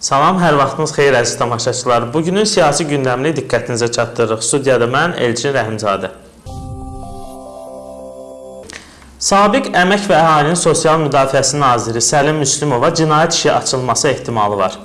Salam, hər vaxtınız xeyir əziz tamaşaçılar. Bugünün siyasi gündəmini diqqətinizə çatdırırıq. Studiyada mən Elçin Rəhimzadə. Sabiq Əmək və Əhalinin Sosial Müdafiəsi naziri Səlim Müslümova cinayət işi açılması ehtimalı var.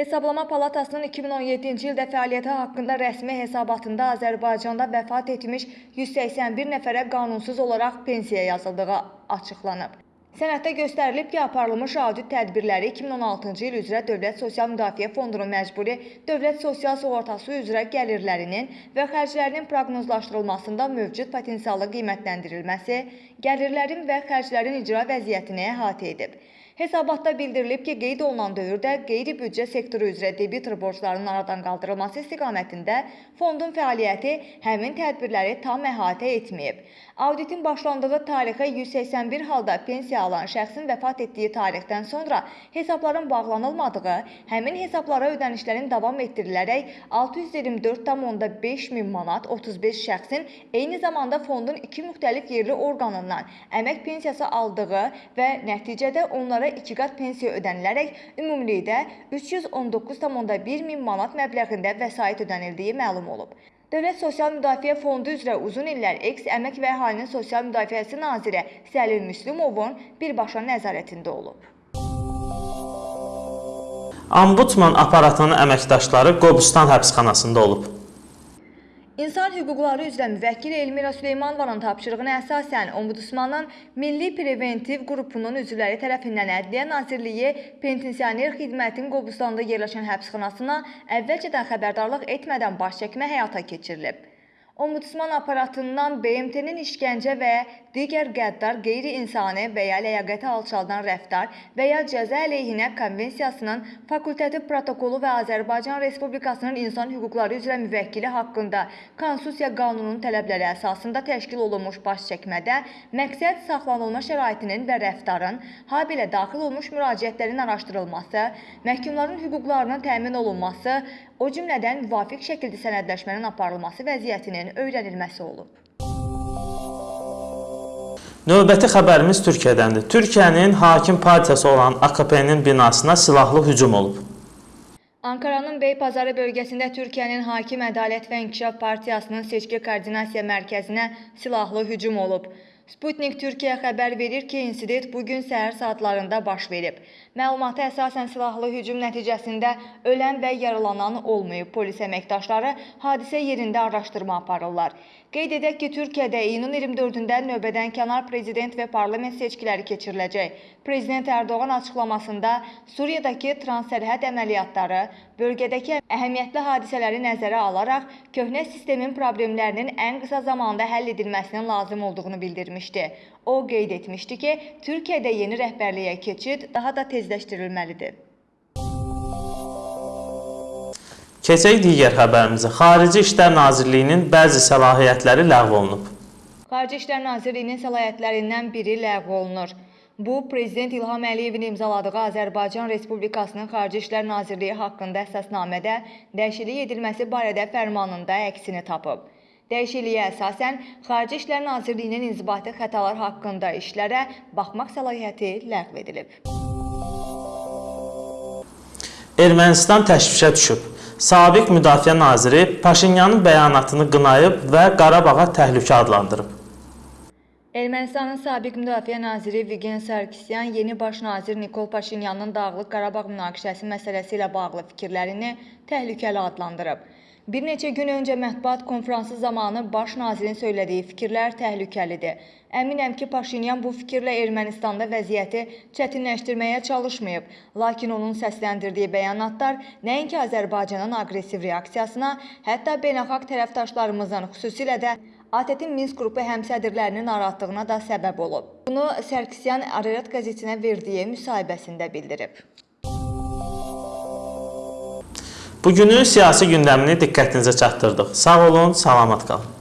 Hesablama Palatasının 2017-ci ildə fəaliyyəti haqqında rəsmi hesabatında Azərbaycanda vəfat etmiş 181 nəfərə qanunsuz olaraq pensiya yazıldığı açıqlanıb. Sənəddə göstərilib ki, aparılmış audit tədbirləri 2016-cı il üzrə Dövlət Sosial Müdafiə Fondunun məcburi dövlət sosial sığortası üzrə gəlirlərinin və xərclərinin proqnozlaşdırılmasında mövcud potensialı qiymətləndirilməsi, gəlirlərin və xərclərin icra vəziyyətini əhatə edib. Hesabatda bildirilib ki, qeyd olunan dövrdə qeyri-büdcə sektoru üzrə debitor borclarının aradan qaldırılması istiqamətində fondun fəaliyyəti həmin tədbirləri tam əhatə etməyib. Auditin başlandığı tarixə 181 halda pensiya alan şəxsin vəfat etdiyi tarixdən sonra hesabların bağlanılmadığı, həmin hesablara ödənişlərin davam etdirilərək 624,5 min manat 35 şəxsin eyni zamanda fondun iki müxtəlif yerli orqanından əmək pensiyası aldığı və nəticədə onlara iki qat pensiya ödənilərək ümumilikdə 319,1 min manat məbləğində vəsait ödənildiyi məlum olub. Dövlət Sosial Müdafiə Fondu üzrə uzun illər eks Əmək və Əhalinin Sosial Müdafiəsi naziri Səlim Müslümovun birbaşa nəzarətində olub. Ombudsman aparatının əməkdaşları Qobustan həbsxanasında olub. İnsan hüquqları üzrə müvəkkil Elmira Süleymanovanın tapşırığına əsasən Ombudsmanın Milli Preventiv qrupunun üzvləri tərəfindən Ədliyyə Nazirliyi Penitensiar Xidmətin Qobustanda yerləşən həbsxanasına əvvəlcədən xəbərdarlıq etmədən baş çəkmə həyata keçirilib. Ombudsman aparatından BMT-nin işgəncə və digər qəddar, qeyri-insani və ya ləyaqəti alçaldan rəftar və ya cəza əleyhinə konvensiyasının fakultativ protokolu və Azərbaycan Respublikasının insan hüquqları üzrə müvəkkili haqqında Konstitusiya qanununun tələbləri əsasında təşkil olunmuş baş çəkmədə məqsəd saxlanılma şəraitinin və rəftarın, habelə daxil olmuş müraciətlərin araşdırılması, məhkumların hüquqlarının təmin olunması, o cümlədən müvafiq şəkildə sənədləşmənin aparılması vəziyyətinin öyrənilməsi olub. Növbəti xəbərimiz Türkiyədəndir. Türkiyənin hakim partiyası olan AKP-nin binasına silahlı hücum olub. Ankaranın Beypazarı bölgəsində Türkiyənin Hakim Ədalət və İnkişaf Partiyasının seçki koordinasiya mərkəzinə silahlı hücum olub. Sputnik Türkiyə xəbər verir ki, insident bu gün səhər saatlarında baş verib. Məlumata əsasən silahlı hücum nəticəsində ölən və yaralanan olmayıb. Polis əməkdaşları hadisə yerində araşdırma aparırlar. Qeyd edək ki, Türkiyədə iyunun 24-də növbədən kənar prezident və parlament seçkiləri keçiriləcək. Prezident Ərdoğan açıqlamasında Suriyadakı transsərhəd əməliyyatları, bölgədəki əhəmiyyətli hadisələri nəzərə alaraq köhnə sistemin problemlərinin ən qısa zamanda həll edilməsinin lazım olduğunu bildirmişdi. O qeyd etmişdi ki, Türkiyədə yeni rəhbərliyə keçid daha da tezləşdirilməlidir. Keçək digər xəbərimizə. Xarici İşlər Nazirliyinin bəzi səlahiyyətləri ləğv olunub. Xarici İşlər Nazirliyinin səlahiyyətlərindən biri ləğv olunur. Bu, Prezident İlham Əliyevin imzaladığı Azərbaycan Respublikasının Xarici İşlər Nazirliyi haqqında əsasnamədə dəyişiklik edilməsi barədə fərmanında əksini tapıb. Dəyişikliyə əsasən, Xarici İşlər Nazirliyinin inzibati xətalar haqqında işlərə baxmaq səlahiyyəti ləğv edilib. Ermənistan təşvişə düşüb. Sabiq Müdafiə naziri Paşinyanın bəyanatını qınayıb və Qarabağa təhlükə adlandırıb. Ermənistanın sabiq müdafiə naziri Vigen Sarkisyan yeni baş nazir Nikol Paşinyanın Dağlıq Qarabağ münaqişəsi məsələsi ilə bağlı fikirlərini təhlükəli adlandırıb. Bir neçə gün öncə mətbuat konfransı zamanı baş nazirin söylədiyi fikirlər təhlükəlidir. Əminəm ki, Paşinyan bu fikirlə Ermənistanda vəziyyəti çətinləşdirməyə çalışmayıb, lakin onun səsləndirdiyi bəyanatlar nəinki Azərbaycanın aqressiv reaksiyasına, hətta beynəlxalq tərəfdaşlarımızın, xüsusilə də ATƏT-in Minsk qrupu həmsədrlərinin narahatlığına da səbəb olub. Bunu Sərkisyan Ararat qəzetinə verdiyi müsahibəsində bildirib. Bugünün siyasi gündəmini diqqətinizə çatdırdıq. Sağ olun, salamat qalın.